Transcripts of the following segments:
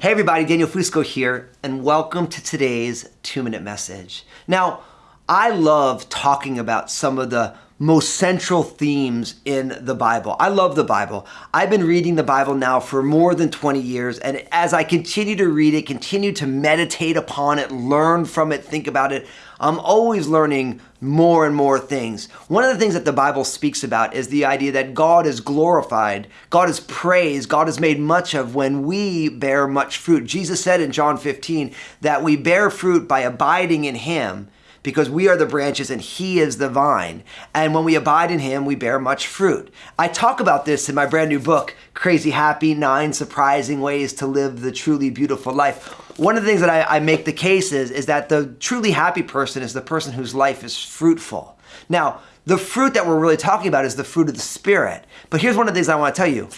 Hey everybody, Daniel Fusco here, and welcome to today's two minute message. Now, I love talking about some of the most central themes in the Bible. I love the Bible. I've been reading the Bible now for more than 20 years, and as I continue to read it, continue to meditate upon it, learn from it, think about it, I'm always learning more and more things. One of the things that the Bible speaks about is the idea that God is glorified, God is praised, God is made much of when we bear much fruit. Jesus said in John 15 that we bear fruit by abiding in Him because we are the branches and he is the vine. And when we abide in him, we bear much fruit. I talk about this in my brand new book, Crazy Happy Nine Surprising Ways to Live the Truly Beautiful Life. One of the things that I, I make the case is, is that the truly happy person is the person whose life is fruitful. Now, the fruit that we're really talking about is the fruit of the Spirit. But here's one of the things I want to tell you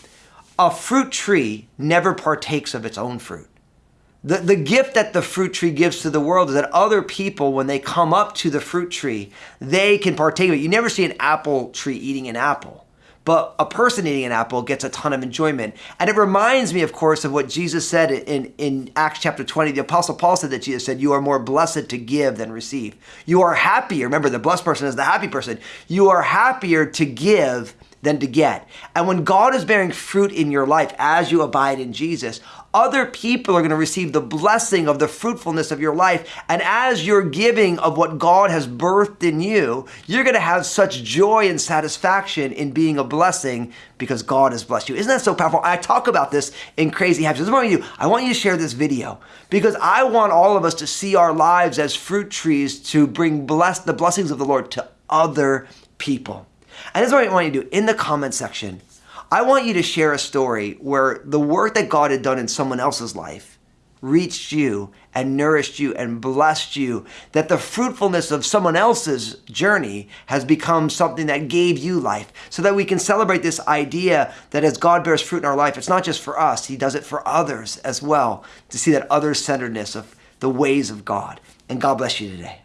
a fruit tree never partakes of its own fruit. The, the gift that the fruit tree gives to the world is that other people, when they come up to the fruit tree, they can partake of it. You never see an apple tree eating an apple but a person eating an apple gets a ton of enjoyment. And it reminds me, of course, of what Jesus said in, in Acts chapter 20. The Apostle Paul said that Jesus said, You are more blessed to give than receive. You are happier. Remember, the blessed person is the happy person. You are happier to give than to get. And when God is bearing fruit in your life as you abide in Jesus, other people are going to receive the blessing of the fruitfulness of your life. And as you're giving of what God has birthed in you, you're going to have such joy and satisfaction in being a blessing because God has blessed you. Isn't that so powerful? I talk about this in Crazy Happy. This is you. I want you to share this video because I want all of us to see our lives as fruit trees to bring bless the blessings of the Lord to other people. And this is what I want you to do in the comment section. I want you to share a story where the work that God had done in someone else's life reached you and nourished you and blessed you, that the fruitfulness of someone else's journey has become something that gave you life, so that we can celebrate this idea that as God bears fruit in our life, it's not just for us, He does it for others as well, to see that other centeredness of the ways of God. And God bless you today.